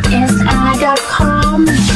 ASI.com.